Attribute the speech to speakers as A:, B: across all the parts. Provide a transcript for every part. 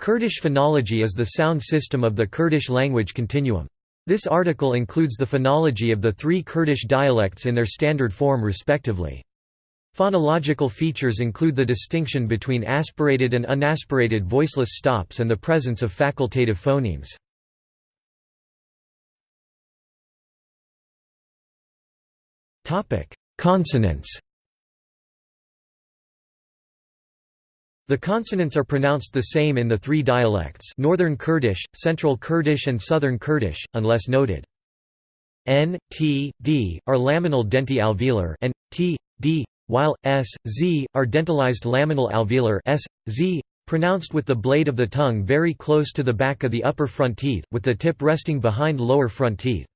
A: Kurdish phonology is the sound system of the Kurdish language continuum. This article includes the phonology of the three Kurdish dialects in their standard form respectively. Phonological features include the distinction between aspirated and unaspirated voiceless stops and the presence of facultative phonemes. Consonants The consonants are pronounced the same in the three dialects Northern Kurdish, Central Kurdish and Southern Kurdish, unless noted. N, T, D, are laminal denti-alveolar and, T, D, while, S, Z, are dentalized laminal alveolar S, Z, pronounced with the blade of the tongue very close to the back of the upper front teeth, with the tip resting behind lower front teeth.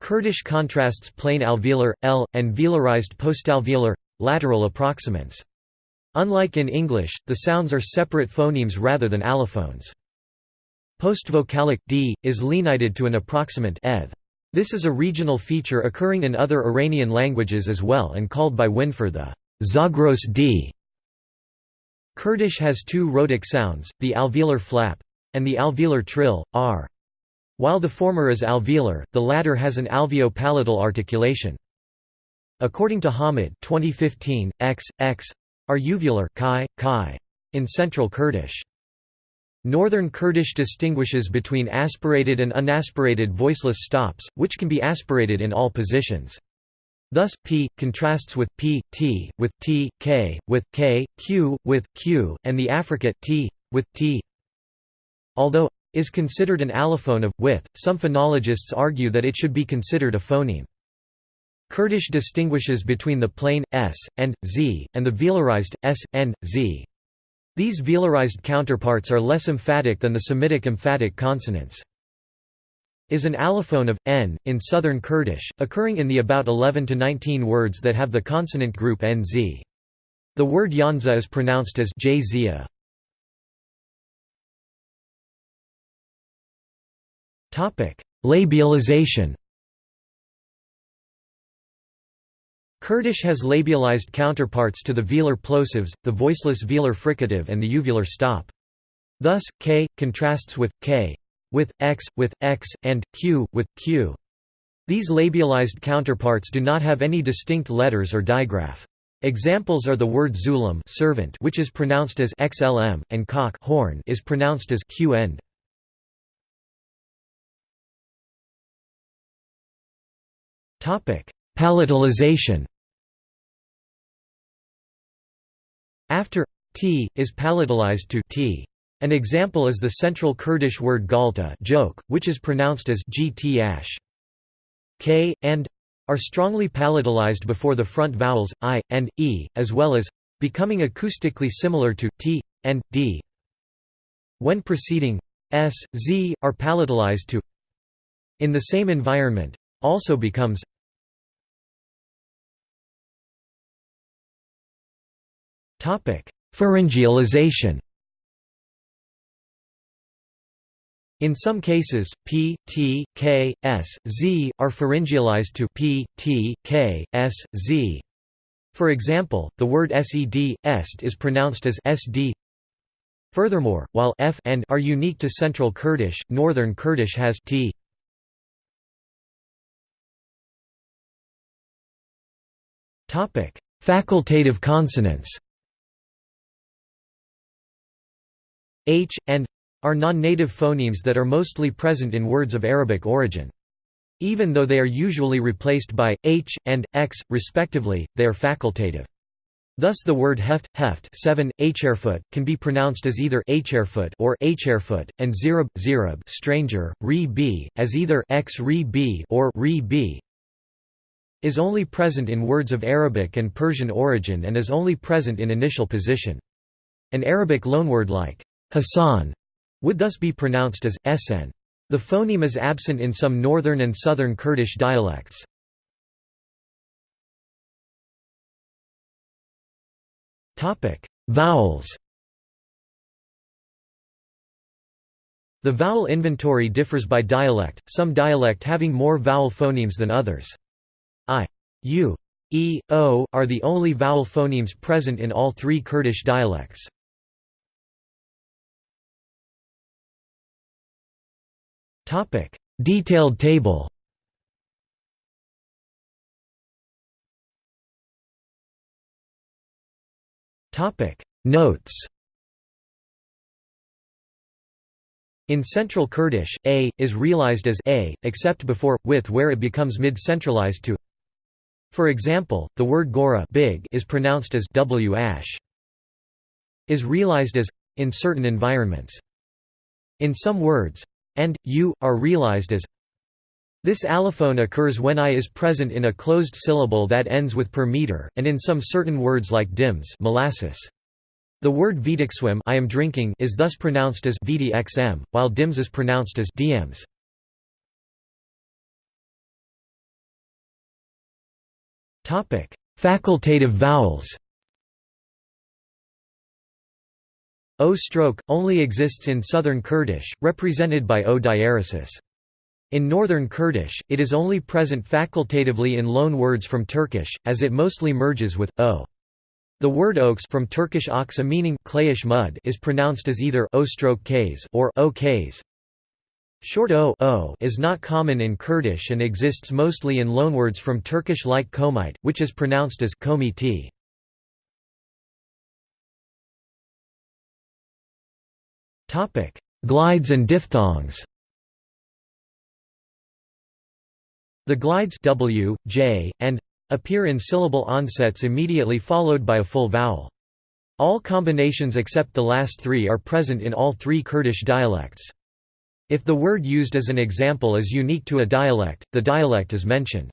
A: Kurdish contrasts plain alveolar, L, and velarized postalveolar, lateral approximants. Unlike in English, the sounds are separate phonemes rather than allophones. Postvocalic d is lenited to an approximant eth. This is a regional feature occurring in other Iranian languages as well and called by Windfuhr the Zagros d. Kurdish has two rhotic sounds, the alveolar flap and the alveolar trill, r. While the former is alveolar, the latter has an alveopalatal articulation. According to Hamid 2015, x, x, are uvular kai, kai, in Central Kurdish. Northern Kurdish distinguishes between aspirated and unaspirated voiceless stops, which can be aspirated in all positions. Thus, p contrasts with p, t, with t, k, with k, q, with q, and the affricate t, with t. Although is considered an allophone of with, some phonologists argue that it should be considered a phoneme. Kurdish distinguishes between the plain s and z and the velarized s and z. These velarized counterparts are less emphatic than the Semitic emphatic consonants. Is an allophone of n in southern Kurdish, occurring in the about 11 to 19 words that have the consonant group nz. The word yanza is pronounced as jzia. Labialization. Kurdish has labialized counterparts to the velar plosives, the voiceless velar fricative and the uvular stop. Thus, k contrasts with k with x with x and q with q. These labialized counterparts do not have any distinct letters or digraph. Examples are the word zulam servant which is pronounced as xlm and cock horn is pronounced as q end. Topic: Palatalization After t is palatalized to t. An example is the central Kurdish word galta joke, which is pronounced as gt ash. k and are strongly palatalized before the front vowels i and e, as well as becoming acoustically similar to t and d. When preceding s, z are palatalized to in the same environment also becomes Pharyngealization In some cases, p, t, k, s, z are pharyngealized to p, t, k, s, z. For example, the word sed, est is pronounced as sd. Furthermore, while f and are unique to Central Kurdish, Northern Kurdish has t. Facultative consonants h, and are non-native phonemes that are mostly present in words of Arabic origin. Even though they are usually replaced by h and x, respectively, they are facultative. Thus the word heft, heft 7, h'erfoot, can be pronounced as either h'erfoot or h'erfoot, and zirab, zirab stranger, re b, as either x re b or re b is only present in words of Arabic and Persian origin and is only present in initial position. An Arabic loanword like Hassan would thus be pronounced as sn. The phoneme is absent in some northern and southern Kurdish dialects. Vowels. The vowel inventory differs by dialect, some dialect having more vowel phonemes than others. I, u, e, o are the only vowel phonemes present in all three Kurdish dialects. Detailed table. Topic: Notes. In Central Kurdish, a, is realized as a, except before, with where it becomes mid-centralized to. For example, the word gora big is pronounced as w ash. Is realized as in certain environments. In some words, and, u, are realized as this allophone occurs when i is present in a closed syllable that ends with per meter, and in some certain words like dims molasses. The word vitikswim I am drinking is thus pronounced as viti xm, while dims is pronounced as dms. Facultative vowels. O stroke only exists in southern Kurdish, represented by O diaresis. In northern Kurdish, it is only present facultatively in loan words from Turkish, as it mostly merges with o. The word oaks from Turkish aksa meaning clayish mud is pronounced as either o stroke k's or o k's. Short o, o is not common in Kurdish and exists mostly in loanwords from Turkish like komite, which is pronounced as komiti. Topic: Glides and diphthongs. The glides w, j, and appear in syllable onsets immediately followed by a full vowel. All combinations except the last three are present in all three Kurdish dialects. If the word used as an example is unique to a dialect, the dialect is mentioned.